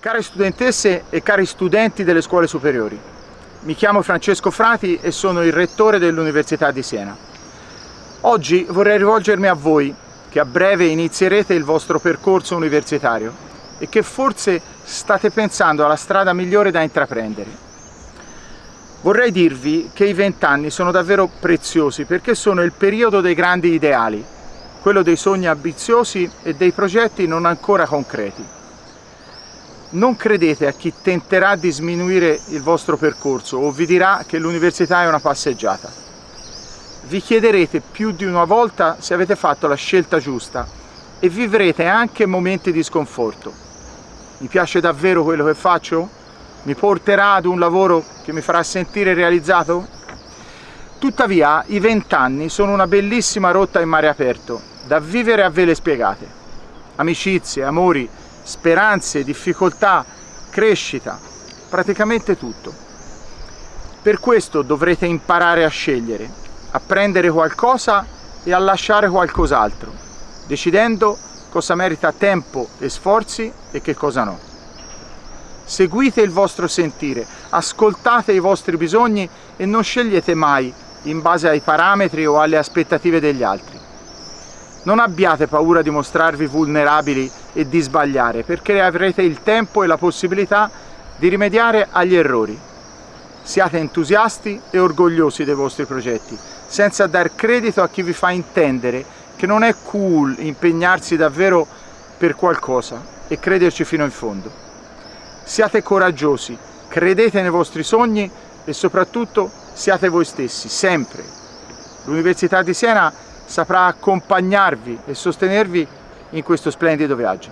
Care studentesse e cari studenti delle scuole superiori, mi chiamo Francesco Frati e sono il rettore dell'Università di Siena. Oggi vorrei rivolgermi a voi che a breve inizierete il vostro percorso universitario e che forse state pensando alla strada migliore da intraprendere. Vorrei dirvi che i vent'anni sono davvero preziosi perché sono il periodo dei grandi ideali, quello dei sogni ambiziosi e dei progetti non ancora concreti non credete a chi tenterà di sminuire il vostro percorso o vi dirà che l'università è una passeggiata. Vi chiederete più di una volta se avete fatto la scelta giusta e vivrete anche momenti di sconforto. Mi piace davvero quello che faccio? Mi porterà ad un lavoro che mi farà sentire realizzato? Tuttavia i vent'anni sono una bellissima rotta in mare aperto, da vivere a vele spiegate. Amicizie, amori, speranze, difficoltà, crescita, praticamente tutto. Per questo dovrete imparare a scegliere, a prendere qualcosa e a lasciare qualcos'altro, decidendo cosa merita tempo e sforzi e che cosa no. Seguite il vostro sentire, ascoltate i vostri bisogni e non scegliete mai in base ai parametri o alle aspettative degli altri. Non abbiate paura di mostrarvi vulnerabili e di sbagliare, perché avrete il tempo e la possibilità di rimediare agli errori. Siate entusiasti e orgogliosi dei vostri progetti, senza dar credito a chi vi fa intendere che non è cool impegnarsi davvero per qualcosa e crederci fino in fondo. Siate coraggiosi, credete nei vostri sogni e soprattutto siate voi stessi, sempre. L'Università di Siena saprà accompagnarvi e sostenervi in questo splendido viaggio.